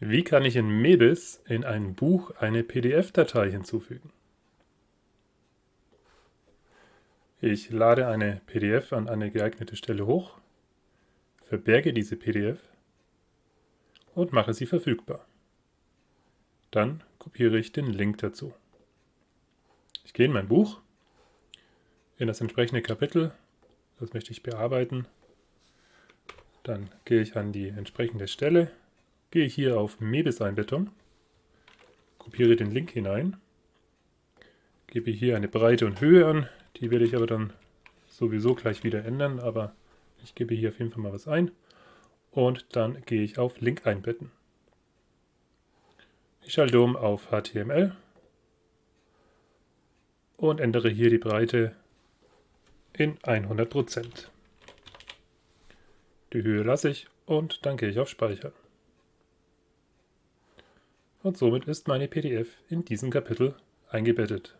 Wie kann ich in Mebis in ein Buch eine PDF-Datei hinzufügen? Ich lade eine PDF an eine geeignete Stelle hoch, verberge diese PDF und mache sie verfügbar. Dann kopiere ich den Link dazu. Ich gehe in mein Buch, in das entsprechende Kapitel, das möchte ich bearbeiten. Dann gehe ich an die entsprechende Stelle, gehe hier auf Mebis-Einbettung, kopiere den Link hinein, gebe hier eine Breite und Höhe an, die werde ich aber dann sowieso gleich wieder ändern, aber ich gebe hier auf jeden Fall mal was ein und dann gehe ich auf Link einbetten. Ich schalte um auf HTML und ändere hier die Breite in 100%. Die Höhe lasse ich und dann gehe ich auf Speichern. Und somit ist meine PDF in diesem Kapitel eingebettet.